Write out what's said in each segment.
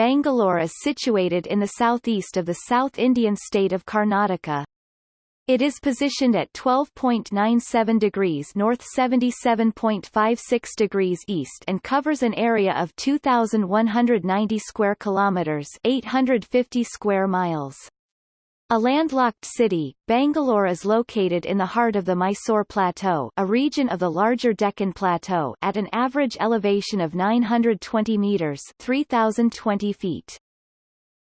Bangalore is situated in the southeast of the South Indian state of Karnataka. It is positioned at 12.97 degrees north 77.56 degrees east and covers an area of 2190 square kilometers, 850 square miles. A landlocked city, Bangalore is located in the heart of the Mysore Plateau a region of the larger Deccan Plateau at an average elevation of 920 metres 3,020 feet.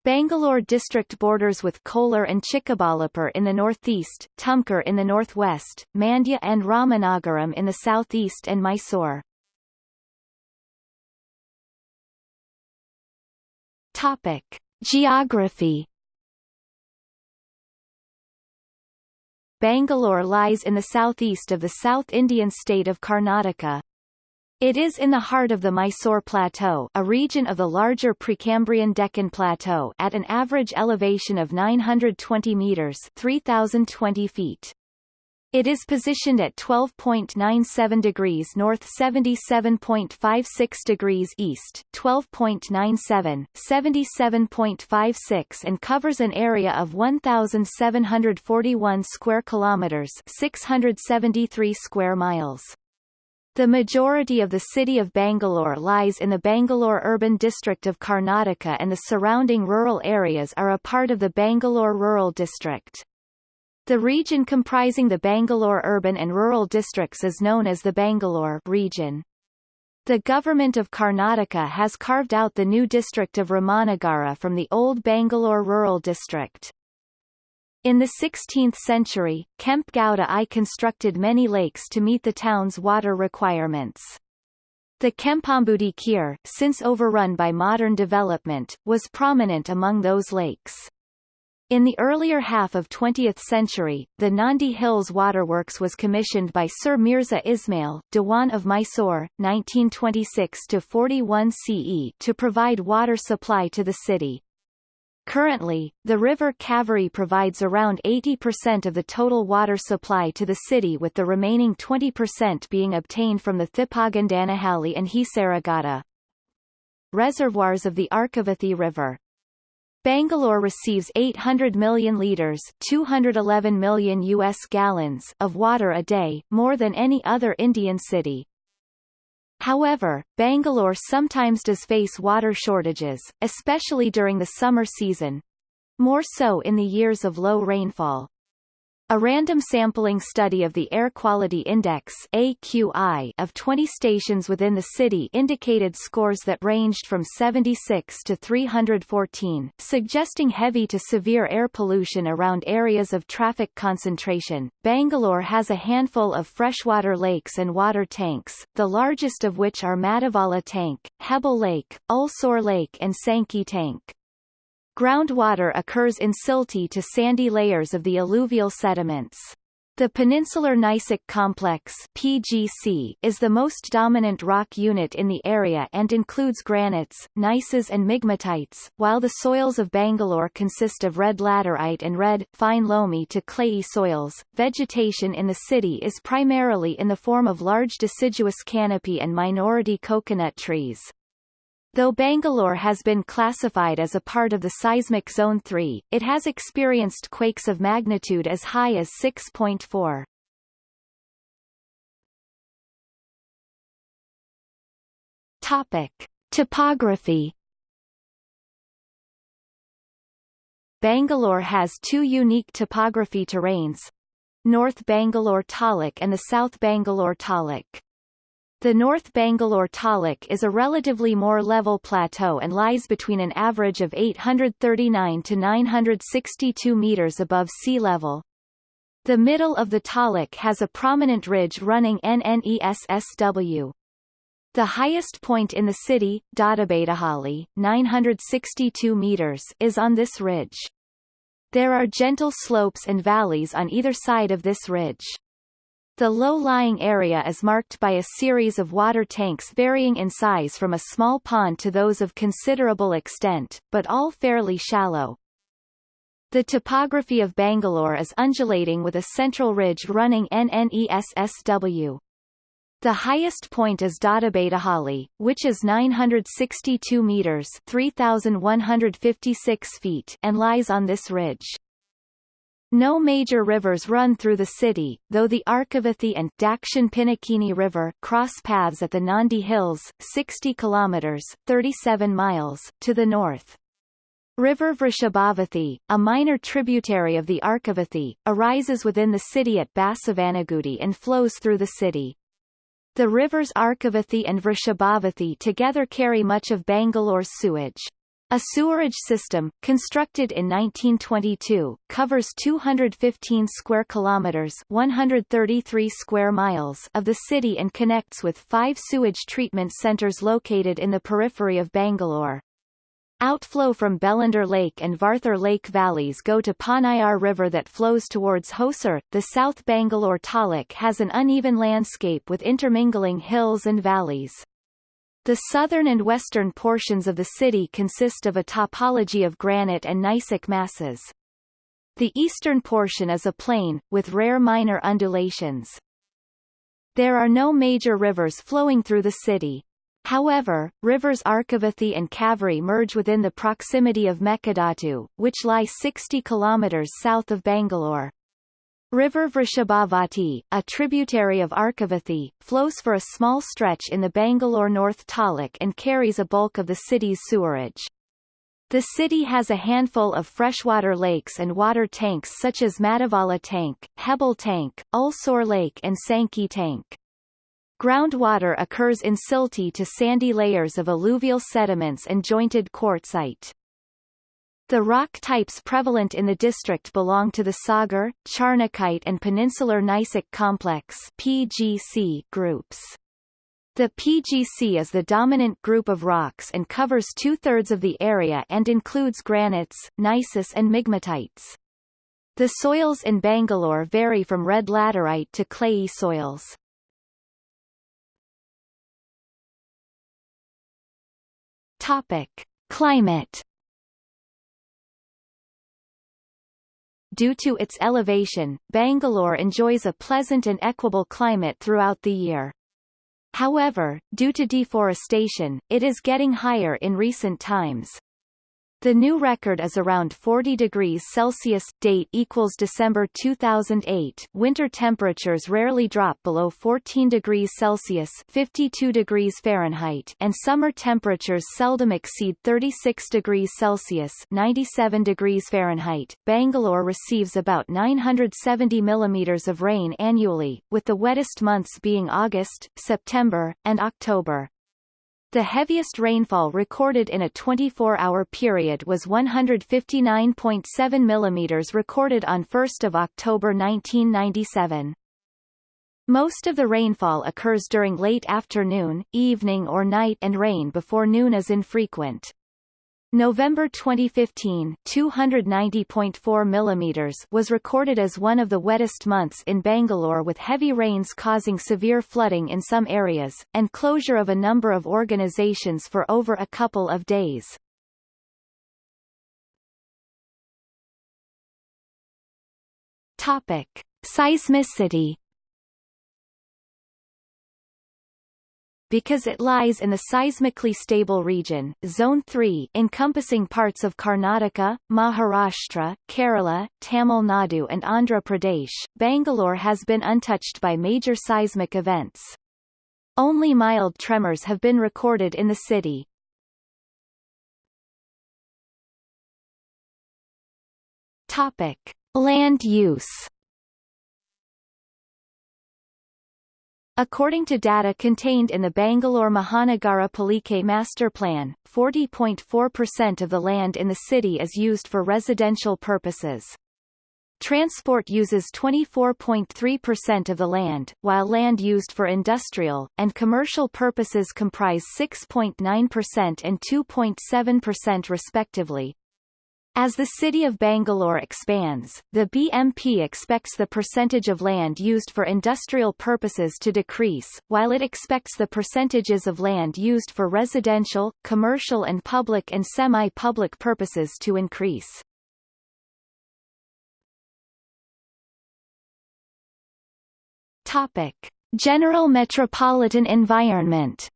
Bangalore district borders with Kolar and Chikkaballapur in the northeast, Tumkur in the northwest, Mandya and Ramanagaram in the southeast and Mysore. Topic. Geography Bangalore lies in the southeast of the South Indian state of Karnataka. It is in the heart of the Mysore Plateau a region of the larger Precambrian Deccan Plateau at an average elevation of 920 metres 3,020 feet. It is positioned at 12.97 degrees north 77.56 degrees east 12.97, 77.56 and covers an area of 1,741 square kilometers 673 square miles. The majority of the city of Bangalore lies in the Bangalore urban district of Karnataka and the surrounding rural areas are a part of the Bangalore Rural District. The region comprising the Bangalore urban and rural districts is known as the Bangalore region. The government of Karnataka has carved out the new district of Ramanagara from the old Bangalore rural district. In the 16th century, Kempe Gowda I constructed many lakes to meet the town's water requirements. The Kempambudi Khere, since overrun by modern development, was prominent among those lakes. In the earlier half of 20th century, the Nandi Hills Waterworks was commissioned by Sir Mirza Ismail, Diwan of Mysore, 1926-41 CE to provide water supply to the city. Currently, the river Kaveri provides around 80% of the total water supply to the city with the remaining 20% being obtained from the Thippagondanahalli and Hesaraghatta. Reservoirs of the Arkavathi River Bangalore receives 800 million litres 211 million US gallons of water a day, more than any other Indian city. However, Bangalore sometimes does face water shortages, especially during the summer season. More so in the years of low rainfall. A random sampling study of the Air Quality Index AQI of 20 stations within the city indicated scores that ranged from 76 to 314, suggesting heavy to severe air pollution around areas of traffic concentration. Bangalore has a handful of freshwater lakes and water tanks, the largest of which are Madivala Tank, Hebbal Lake, Ulsoor Lake and Sankey Tank. Groundwater occurs in silty to sandy layers of the alluvial sediments. The Peninsular Gneissic Complex PGC is the most dominant rock unit in the area and includes granites, gneisses and migmatites, while the soils of Bangalore consist of red laterite and red, fine loamy to clayey soils. Vegetation in the city is primarily in the form of large deciduous canopy and minority coconut trees. Though Bangalore has been classified as a part of the seismic zone 3, it has experienced quakes of magnitude as high as 6.4. Topic: Topography Bangalore has two unique topography terrains, North Bangalore Taluk and the South Bangalore Taluk. The North Bangalore Taluk is a relatively more level plateau and lies between an average of 839 to 962 meters above sea level. The middle of the Taluk has a prominent ridge running NNESSW. The highest point in the city, Doddabettahalli, 962 meters, is on this ridge. There are gentle slopes and valleys on either side of this ridge. The low-lying area is marked by a series of water tanks varying in size from a small pond to those of considerable extent, but all fairly shallow. The topography of Bangalore is undulating with a central ridge running NNESSW. The highest point is Doddabettahalli, which is 962 meters 3,156 feet and lies on this ridge. No major rivers run through the city, though the Arkavathi and Dakshin Pinakini River cross paths at the Nandi Hills, 60 kilometers 37 miles to the north. River Vrishabhavathi, a minor tributary of the Arkavathi, arises within the city at Basavanagudi and flows through the city. The rivers Arkavathi and Vrishabhavathi together carry much of Bangalore's sewage. A sewerage system, constructed in 1922, covers 215 square kilometers 133 square miles of the city and connects with five sewage treatment centers located in the periphery of Bangalore. Outflow from Bellandur Lake and Varthur Lake valleys go to Ponnayar River that flows towards Hosur. The South Bangalore Taluk has an uneven landscape with intermingling hills and valleys. The southern and western portions of the city consist of a topology of granite and gneissic masses. The eastern portion is a plain, with rare minor undulations. There are no major rivers flowing through the city. However, rivers Arkavathi and Kaveri merge within the proximity of Mekadatu, which lie 60 kilometers south of Bangalore. River Vrishabhavati, a tributary of Arkavathi, flows for a small stretch in the Bangalore North Taluk and carries a bulk of the city's sewerage. The city has a handful of freshwater lakes and water tanks such as Madivala Tank, Hebbal Tank, Ulsor Lake and Sankey Tank. Groundwater occurs in silty to sandy layers of alluvial sediments and jointed quartzite. The rock types prevalent in the district belong to the Sagar, Charnockite and Peninsular Gneissic Complex PGC groups. The PGC is the dominant group of rocks and covers two-thirds of the area and includes granites, gneiss and migmatites. The soils in Bangalore vary from red laterite to clayey soils. Topic: Climate. Due to its elevation, Bangalore enjoys a pleasant and equable climate throughout the year. However, due to deforestation, it is getting higher in recent times. The new record is around 40 degrees Celsius. Date equals December 2008. Winter temperatures rarely drop below 14 degrees Celsius (52 degrees Fahrenheit), and summer temperatures seldom exceed 36 degrees Celsius (97 degrees Fahrenheit). Bangalore receives about 970 millimeters of rain annually, with the wettest months being August, September, and October. The heaviest rainfall recorded in a 24-hour period was 159.7 mm recorded on 1 October 1997. Most of the rainfall occurs during late afternoon, evening or night and rain before noon is infrequent. November 2015 290.4 millimeters was recorded as one of the wettest months in Bangalore with heavy rains causing severe flooding in some areas, and closure of a number of organizations for over a couple of days. Topic. Seismicity because it lies in the seismically stable region, Zone 3 encompassing parts of Karnataka, Maharashtra, Kerala, Tamil Nadu and Andhra Pradesh, Bangalore has been untouched by major seismic events. Only mild tremors have been recorded in the city. Topic. Land use According to data contained in the Bangalore Mahanagara Palike Master Plan, 40.4% of the land in the city is used for residential purposes. Transport uses 24.3% of the land, while land used for industrial, and commercial purposes comprise 6.9% and 2.7% respectively. As the city of Bangalore expands, the BMP expects the percentage of land used for industrial purposes to decrease, while it expects the percentages of land used for residential, commercial and public and semi-public purposes to increase. Topic. General metropolitan environment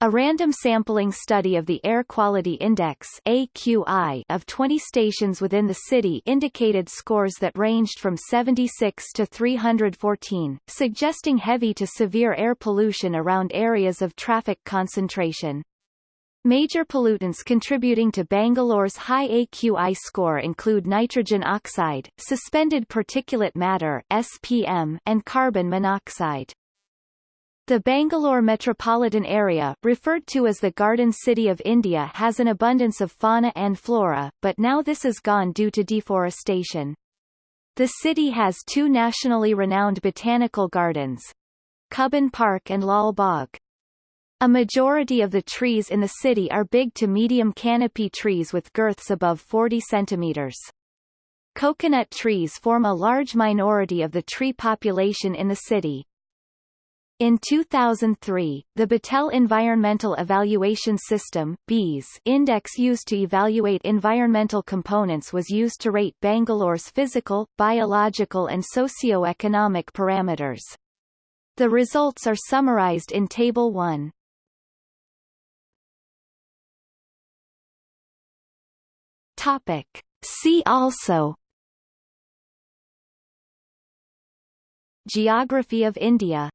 A random sampling study of the Air Quality Index AQI of 20 stations within the city indicated scores that ranged from 76 to 314, suggesting heavy to severe air pollution around areas of traffic concentration. Major pollutants contributing to Bangalore's high AQI score include nitrogen oxide, suspended particulate matter SPM, and carbon monoxide. The Bangalore metropolitan area, referred to as the Garden City of India has an abundance of fauna and flora, but now this is gone due to deforestation. The city has two nationally renowned botanical gardens, Cubbon Park and Lal Bagh. A majority of the trees in the city are big to medium canopy trees with girths above 40 centimeters. Coconut trees form a large minority of the tree population in the city. In 2003, the Battelle Environmental Evaluation System BEES index used to evaluate environmental components was used to rate Bangalore's physical, biological and socio-economic parameters. The results are summarized in Table 1. Topic. See also Geography of India